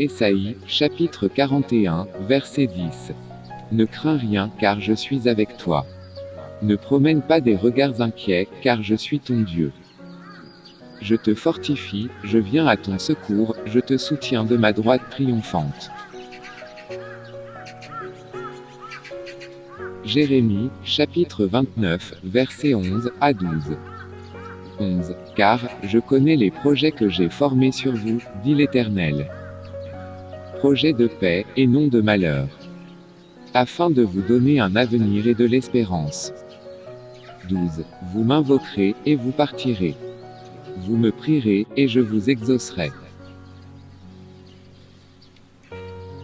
Ésaïe, chapitre 41, verset 10. Ne crains rien, car je suis avec toi. Ne promène pas des regards inquiets, car je suis ton Dieu. Je te fortifie, je viens à ton secours, je te soutiens de ma droite triomphante. Jérémie, chapitre 29, verset 11 à 12. 11. Car, je connais les projets que j'ai formés sur vous, dit l'Éternel. Projets de paix, et non de malheur. Afin de vous donner un avenir et de l'espérance. 12. Vous m'invoquerez, et vous partirez. Vous me prierez, et je vous exaucerai.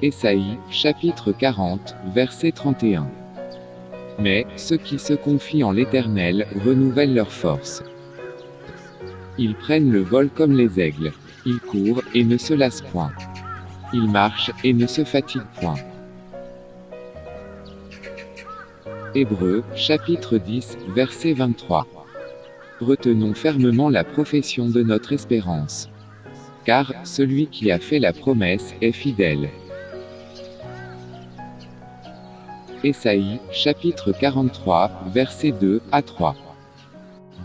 Ésaïe, chapitre 40, verset 31. Mais, ceux qui se confient en l'Éternel, renouvellent leur force. Ils prennent le vol comme les aigles. Ils courent, et ne se lassent point. Ils marchent, et ne se fatiguent point. Hébreux, chapitre 10, verset 23. Retenons fermement la profession de notre espérance. Car, celui qui a fait la promesse, est fidèle. Ésaïe, chapitre 43, versets 2 à 3.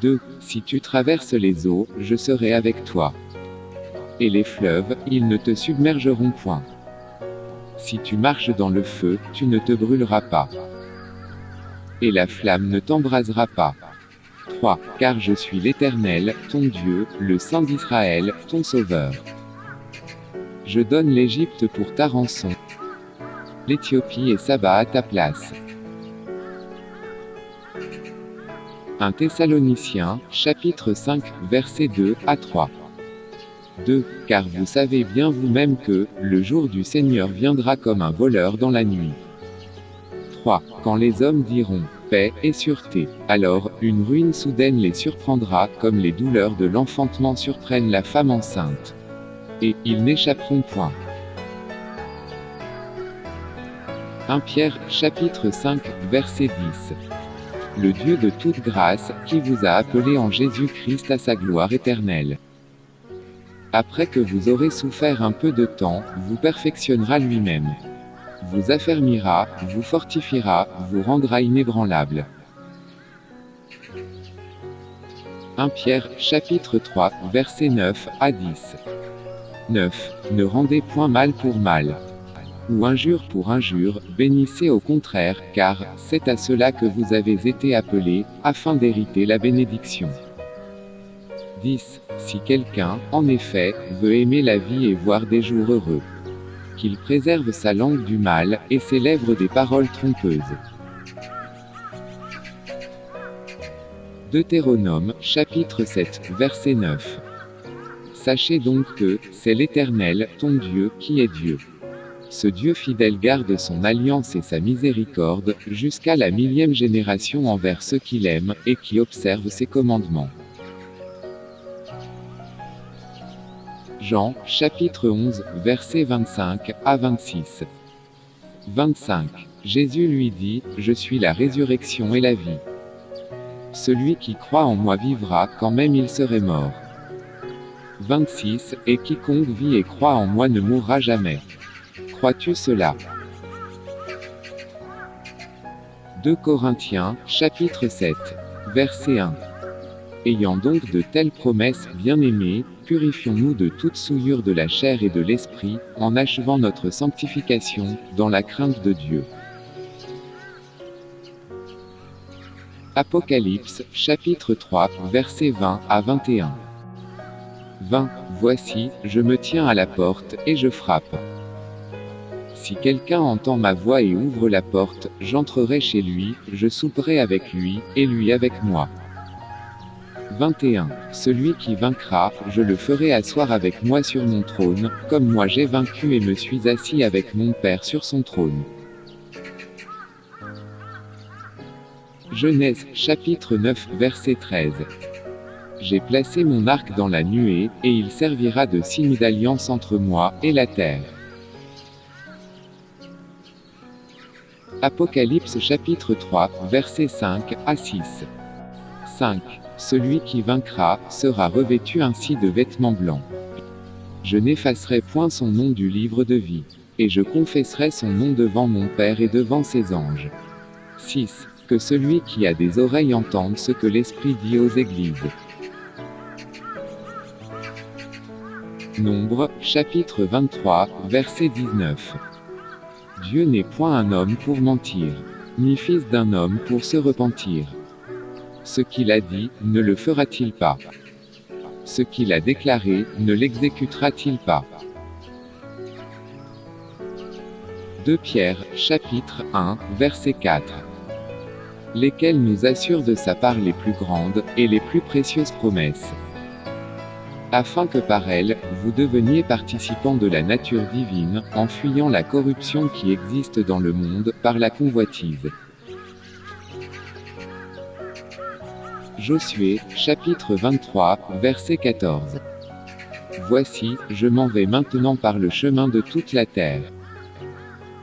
2. Si tu traverses les eaux, je serai avec toi. Et les fleuves, ils ne te submergeront point. Si tu marches dans le feu, tu ne te brûleras pas. Et la flamme ne t'embrasera pas. 3. Car je suis l'Éternel, ton Dieu, le Saint d'Israël, ton Sauveur. Je donne l'Égypte pour ta rançon l'Éthiopie et Saba à ta place. 1 Thessaloniciens, chapitre 5, versets 2 à 3. 2. Car vous savez bien vous-même que, le jour du Seigneur viendra comme un voleur dans la nuit. 3. Quand les hommes diront, paix et sûreté, alors, une ruine soudaine les surprendra, comme les douleurs de l'enfantement surprennent la femme enceinte. Et, ils n'échapperont point. 1 Pierre, chapitre 5, verset 10. Le Dieu de toute grâce, qui vous a appelé en Jésus-Christ à sa gloire éternelle. Après que vous aurez souffert un peu de temps, vous perfectionnera lui-même. Vous affermira, vous fortifiera, vous rendra inébranlable. 1 Pierre, chapitre 3, verset 9 à 10. 9. Ne rendez point mal pour mal ou injure pour injure, bénissez au contraire, car c'est à cela que vous avez été appelés, afin d'hériter la bénédiction. 10. Si quelqu'un, en effet, veut aimer la vie et voir des jours heureux, qu'il préserve sa langue du mal, et ses lèvres des paroles trompeuses. Deutéronome, chapitre 7, verset 9. Sachez donc que, c'est l'Éternel, ton Dieu, qui est Dieu. Ce Dieu fidèle garde son alliance et sa miséricorde, jusqu'à la millième génération envers ceux qu'il aime, et qui observent ses commandements. Jean, chapitre 11, versets 25 à 26. 25. Jésus lui dit, Je suis la résurrection et la vie. Celui qui croit en moi vivra quand même il serait mort. 26. Et quiconque vit et croit en moi ne mourra jamais. Crois-tu cela 2 Corinthiens, chapitre 7. Verset 1. Ayant donc de telles promesses, bien-aimés, purifions-nous de toute souillure de la chair et de l'esprit, en achevant notre sanctification, dans la crainte de Dieu. Apocalypse, chapitre 3, versets 20 à 21. 20. Voici, je me tiens à la porte, et je frappe. Si quelqu'un entend ma voix et ouvre la porte, j'entrerai chez lui, je souperai avec lui, et lui avec moi. 21. Celui qui vaincra, je le ferai asseoir avec moi sur mon trône, comme moi j'ai vaincu et me suis assis avec mon Père sur son trône. Genèse, chapitre 9, verset 13. J'ai placé mon arc dans la nuée, et il servira de signe d'alliance entre moi et la terre. Apocalypse chapitre 3, versets 5 à 6. 5. Celui qui vaincra, sera revêtu ainsi de vêtements blancs. Je n'effacerai point son nom du livre de vie. Et je confesserai son nom devant mon Père et devant ses anges. 6. Que celui qui a des oreilles entende ce que l'Esprit dit aux églises. Nombre, chapitre 23, verset 19. Dieu n'est point un homme pour mentir, ni fils d'un homme pour se repentir. Ce qu'il a dit, ne le fera-t-il pas? Ce qu'il a déclaré, ne l'exécutera-t-il pas? 2 Pierre, chapitre 1, verset 4. Lesquels nous assurent de sa part les plus grandes, et les plus précieuses promesses? Afin que par elles, vous deveniez participants de la nature divine, en fuyant la corruption qui existe dans le monde, par la convoitise. Josué, chapitre 23, verset 14. Voici, je m'en vais maintenant par le chemin de toute la terre.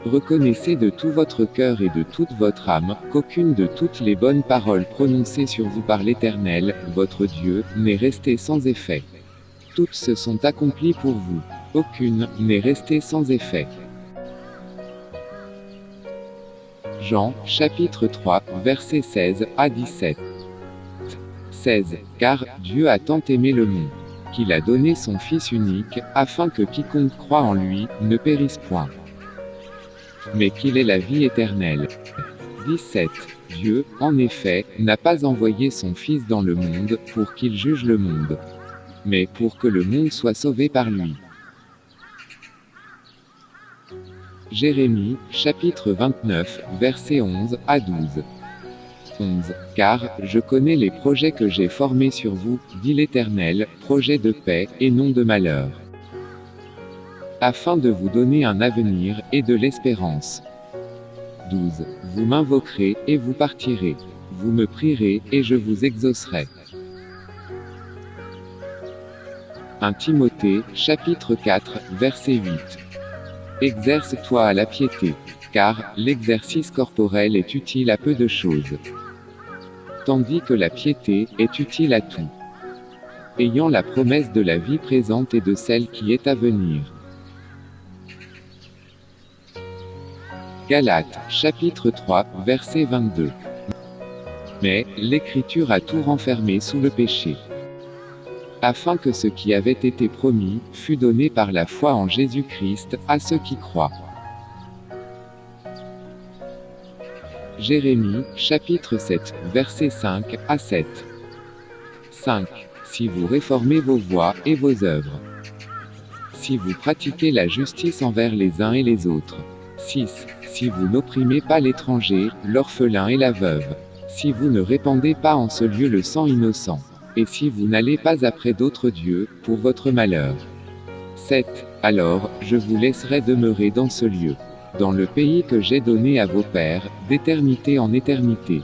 Reconnaissez de tout votre cœur et de toute votre âme, qu'aucune de toutes les bonnes paroles prononcées sur vous par l'Éternel, votre Dieu, n'est restée sans effet. Toutes se sont accomplies pour vous. Aucune n'est restée sans effet. Jean, chapitre 3, versets 16 à 17. 16. Car Dieu a tant aimé le monde, qu'il a donné son Fils unique, afin que quiconque croit en lui, ne périsse point mais qu'il est la vie éternelle. 17. Dieu, en effet, n'a pas envoyé son Fils dans le monde, pour qu'il juge le monde, mais pour que le monde soit sauvé par lui. Jérémie, chapitre 29, versets 11 à 12. 11. Car, je connais les projets que j'ai formés sur vous, dit l'Éternel, projets de paix, et non de malheur afin de vous donner un avenir, et de l'espérance. 12. Vous m'invoquerez, et vous partirez. Vous me prierez, et je vous exaucerai. 1 Timothée, chapitre 4, verset 8. Exerce-toi à la piété, car l'exercice corporel est utile à peu de choses, tandis que la piété est utile à tout, ayant la promesse de la vie présente et de celle qui est à venir. Galates, chapitre 3, verset 22. Mais, l'Écriture a tout renfermé sous le péché. Afin que ce qui avait été promis, fût donné par la foi en Jésus-Christ, à ceux qui croient. Jérémie, chapitre 7, verset 5 à 7. 5. Si vous réformez vos voies et vos œuvres. Si vous pratiquez la justice envers les uns et les autres. 6. Si vous n'opprimez pas l'étranger, l'orphelin et la veuve. Si vous ne répandez pas en ce lieu le sang innocent. Et si vous n'allez pas après d'autres dieux, pour votre malheur. 7. Alors, je vous laisserai demeurer dans ce lieu. Dans le pays que j'ai donné à vos pères, d'éternité en éternité.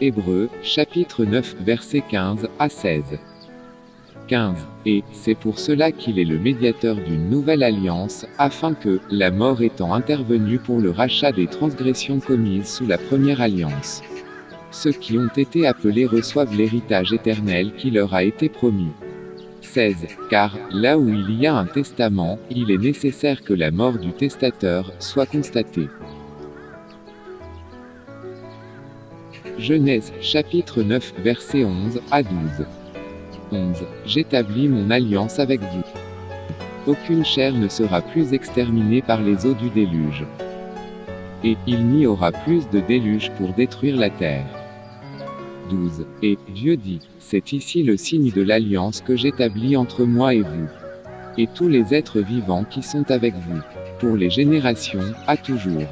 Hébreux, chapitre 9, verset 15 à 16. 15. Et, c'est pour cela qu'il est le médiateur d'une nouvelle alliance, afin que, la mort étant intervenue pour le rachat des transgressions commises sous la première alliance, ceux qui ont été appelés reçoivent l'héritage éternel qui leur a été promis. 16. Car, là où il y a un testament, il est nécessaire que la mort du testateur soit constatée. Genèse, chapitre 9, verset 11 à 12. 11. J'établis mon alliance avec vous. Aucune chair ne sera plus exterminée par les eaux du déluge. Et il n'y aura plus de déluge pour détruire la terre. 12. Et Dieu dit, c'est ici le signe de l'alliance que j'établis entre moi et vous. Et tous les êtres vivants qui sont avec vous. Pour les générations, à toujours.